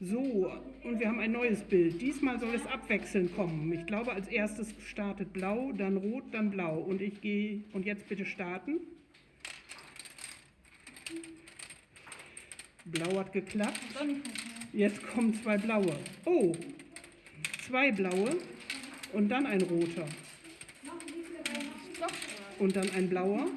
So, und wir haben ein neues Bild. Diesmal soll es abwechselnd kommen. Ich glaube, als erstes startet blau, dann rot, dann blau. Und ich gehe, und jetzt bitte starten. Blau hat geklappt. Jetzt kommen zwei blaue. Oh, zwei blaue und dann ein roter. Und dann ein blauer